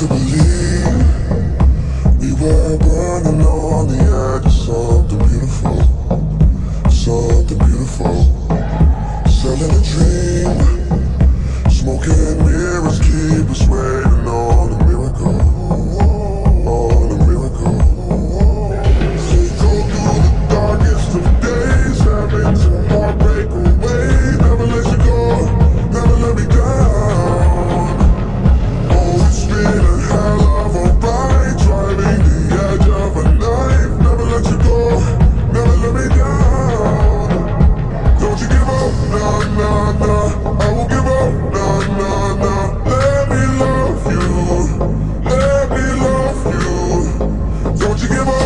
to believe. We were burning on the edge of the beautiful Something beautiful. Selling a dream. give up.